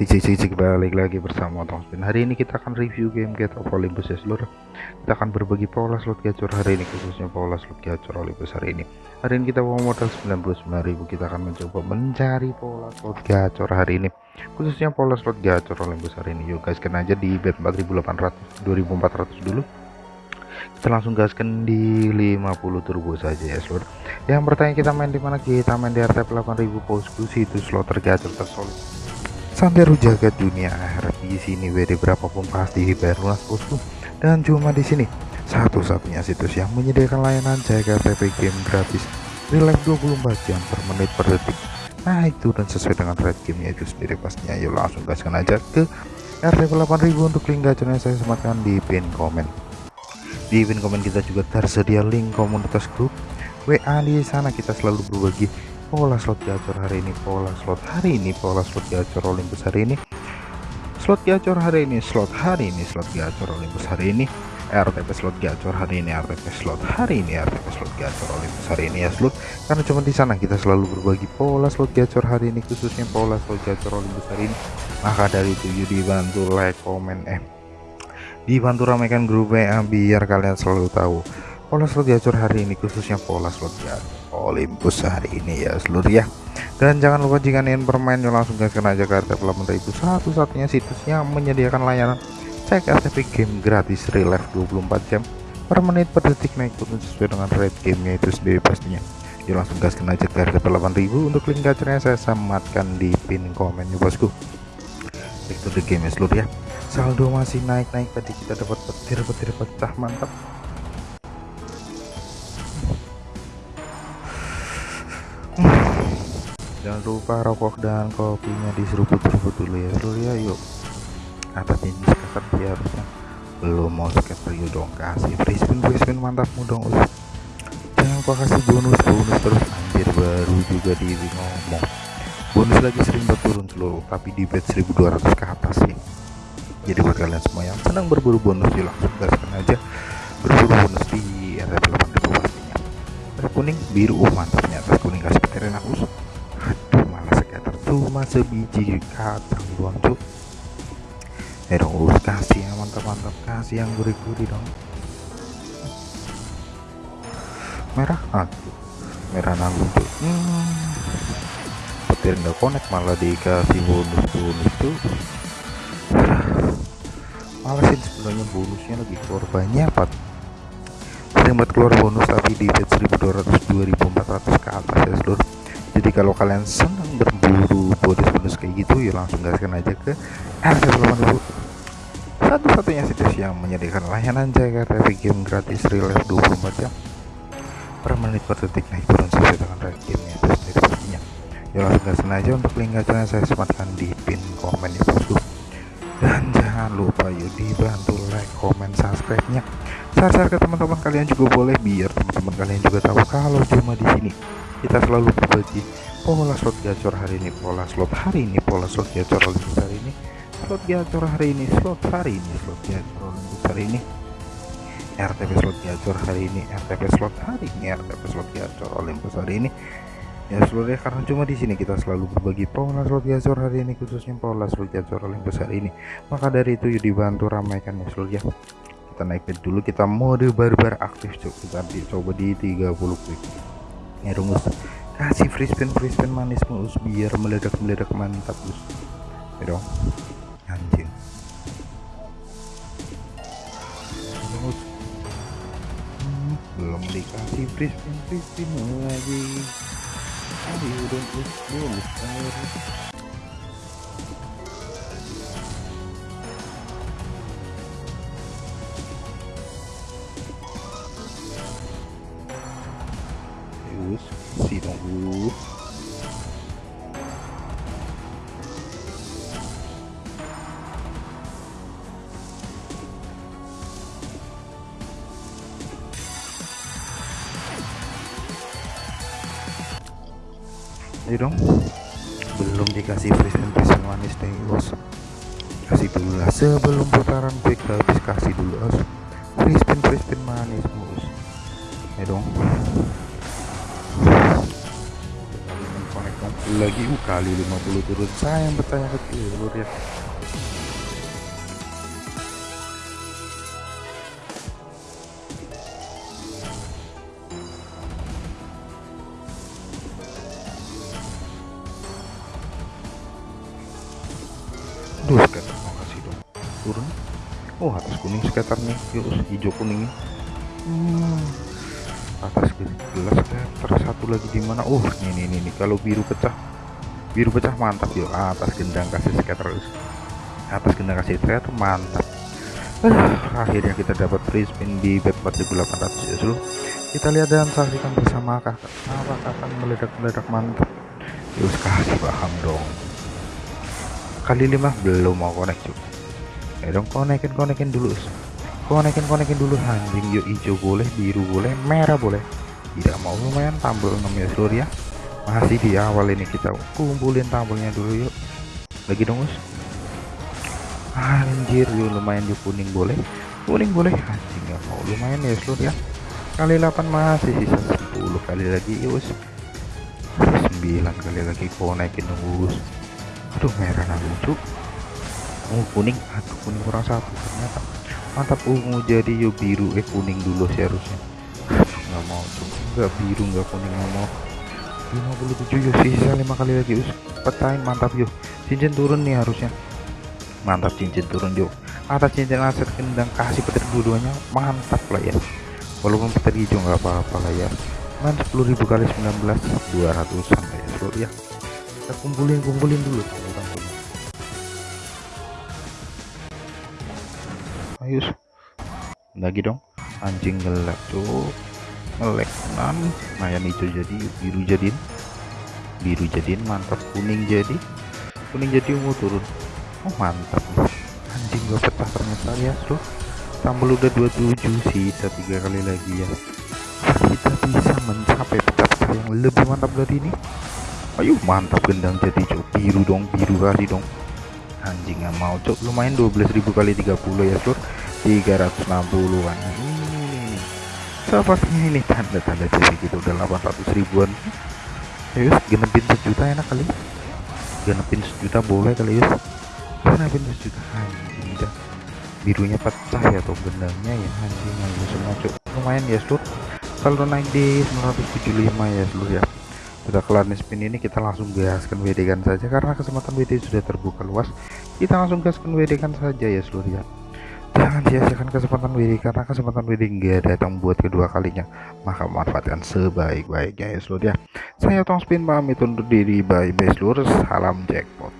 DJ Cici balik lagi bersama Tong Spin Hari ini kita akan review game Get of Olympus ya seluruh. Kita akan berbagi pola slot gacor hari ini khususnya pola slot gacor Olympus hari ini. Hari ini kita bawa modal 99.000 Kita akan mencoba mencari pola slot gacor hari ini Khususnya pola slot gacor Olympus hari ini. Yuk guys kena aja di bet 4800 2400 dulu. Kita langsung gaskan di 50 turbo saja ya seluruh. Yang bertanya kita main di mana? Kita main di RTP 8000 bosku situ slot tergacor tersolid Santeru jagat dunia akhirat di sini WD berapapun pasti dibayar bosku dan cuma di sini satu-satunya situs yang menyediakan layanan jaga TP game gratis. Real life 24 jam per menit per detik. Nah itu dan sesuai dengan rate gamenya itu sendiri pastinya. Yuk langsung gaskan aja ke RTP 8000 untuk link gacornya saya sematkan di pin komen. Di pin komen kita juga tersedia link komunitas grup WA di sana. Kita selalu berbagi pola slot gacor hari ini pola slot hari ini pola slot gacor Olympus hari ini. Slot gacor hari ini slot hari ini slot gacor Olympus hari ini. RTP slot gacor hari ini RTP slot hari ini RTP slot gacor Olympus hari ini ya slot. Karena cuma di sana kita selalu berbagi pola slot gacor hari ini khususnya pola slot gacor Olympus hari ini. Maka dari itu yuk dibantu like komen eh dibantu ramaikan grup WA biar kalian selalu tahu pola slot gacor hari ini khususnya pola slot gacor Olympus hari ini ya seluruh ya. Dan jangan lupa jika ingin bermain langsung gaskan aja ke RTP 8000 satu-satunya situs yang menyediakan layanan cek RTP game gratis real life 24 jam per menit per detik naik turun sesuai dengan rate gamenya itu sendiri pastinya. Yuk langsung gaskan aja ke RTP 8000 untuk link gacornya saya sematkan di pin komen ya bosku. Back to game ya seluruh ya. Saldo masih naik-naik tadi kita dapat petir-petir pecah mantap jangan lupa rokok dan kopinya diseruput-seruput dulu ya. Dulu ya yuk. Atas ini skater sih harusnya. Belum mau skater yuk dong. Kasih free spin free spin mantapmu dong us. Jangan lupa kasih bonus bonus terus. Anjir baru juga di ngomong. Bonus lagi sering berturun seluruh tapi di bet 1200 ke atas sih. Jadi buat kalian semua yang senang berburu bonus yuk langsung gaskan aja. Berburu bonus di RTP 8000 pastinya. Kuning biru oh mantapnya. Atas kuning kasih peterin aku cuma sebiji kacang doang cuk. Eh dong urus kasih yang mantap-mantap. Kasih yang gurih-gurih dong. Merah? Aduh merah nanggung tuh hmm. petir nggak connect malah dikasih bonus-bonus tuh malesin sebenarnya bonusnya lagi. Keluar banyak pak sering keluar bonus tapi di bet 1200 2400 ke atas ya seluruh jadi kalau kalian senang berburu bonus-bonus kayak gitu ya langsung gaskan aja ke RT 80 satu-satunya situs yang menyediakan layanan jaga TV game gratis real life 24 jam per menit per detik. Naik turun sesuai dengan rate gamenya itu sendiri pastinya. Ya langsung gaskan aja untuk link gacornya saya sematkan di pin komen ya bosku dan jangan lupa yuk dibantu like comment subscribe nya share-share ke teman-teman kalian juga boleh biar teman-teman kalian juga tahu kalau cuma di sini. Kita selalu berbagi pola slot gacor hari ini pola slot hari ini pola slot gacor Olympus hari ini. Slot gacor hari ini slot hari ini slot gacor hari ini. RTP slot gacor hari ini RTP slot hari ini RTP slot gacor Olympus hari ini. Ya seluruhnya karena cuma di sini kita selalu berbagi pola slot gacor hari ini khususnya pola slot gacor Olympus hari ini. Maka dari itu yuk dibantu ramaikan ya seluruh ya. Kita naik dulu kita mode barbar aktif coba kita coba di 30 quick. Ya rumus kasih free spin free spin manis mus biar meledak meledak mantap bus ya dong. Anjing. Belum dikasih free spin free spin lagi ayo dong us bonus ayo dong. Belum dikasih present present manis deh bos kasih dulu lah. Sebelum putaran quick habis kasih dulu bos free spin manis bos ayo dong. Lagi kali 50 turun. Sayang bertanya kecil lur ya Duh, skater mau kasih dong. Turun. Oh, atas kuning nih. Yuk, hijau kuning. Hmm. Atas gelas skater satu lagi di mana? Oh, ini ini ini kalau biru pecah. Biru pecah mantap yuk. Atas gendang kasih skater. Atas gendang kasih skater mantap. Uh, akhirnya kita dapat free spin di bet 4800 ya seluruh kita lihat dan saksikan bersama kakak apakah akan meledak-meledak mantap yuk kasih paham dong kali lima belum mau connect cuy ya dong konekin konekin dulu konekin konekin dulu anjing. Yuk hijau boleh biru boleh merah boleh. Tidak mau lumayan tambel namanya seluruh ya masih di awal ini kita kumpulin tambelnya dulu yuk. Lagi dong us. Anjir yuk lumayan yuk kuning boleh. Kuning boleh anjing nggak mau. Lumayan ya seluruh ya kali 8 masih sisa 10 kali lagi yuk 9 kali lagi konekin us aduh merah lucu. Oh kuning. Aduh kuning kurang satu ternyata. Mantap. Ungu jadi yuk biru. Eh kuning dulu sih harusnya. Nggak mau tuh. Nggak biru nggak kuning nggak mau. 57 yuk sisa lima kali lagi. Us petain. Mantap yuk cincin turun nih harusnya. Mantap cincin turun yuk atas cincin aset kendang kasih petir dua-duanya. Mantap lah ya. Walaupun petir hijau nggak apa-apa lah ya. Main 10.000 kali 19 200 sampai ya ya kita kumpulin kumpulin dulu. Ayo lagi dong. Anjing gelap tuh ngelek nan lumayan itu jadi biru jadiin biru jadiin mantap. Kuning jadi. Kuning jadi ungu turun. Oh mantap. Anjing gak petah ternyata ya tuh tambah udah 27 sisa tiga kali lagi ya. Kita bisa mencapai peta-peta yang lebih mantap dari ini ayo mantap gendang jadi cok. Biru dong biru kali dong. Anjing mau cok. Lumayan 12.000 kali 30 ya sur 360 an ini seperti ini. Tanda-tanda jadi gitu. Udah 800 ribuan. Ayo genepin sejuta enak kali. Genepin sejuta boleh kali ya genepin sejuta. Anjing dah. Birunya pecah ya tuh gendangnya ya. Anjing ayo semua cok. Lumayan ya sur kalau naik di 975 ya seluruh ya sudah kelar nih spin ini kita langsung gaskan WD kan saja. Karena kesempatan WD sudah terbuka luas kita langsung gaskan WD kan saja ya seluruh ya. Jangan sia-siakan kesempatan WD karena kesempatan WD enggak datang buat kedua kalinya. Maka manfaatkan sebaik-baiknya ya seluruh ya. Saya Tong Spin pamit undur diri. Bye bye seluruh salam jackpot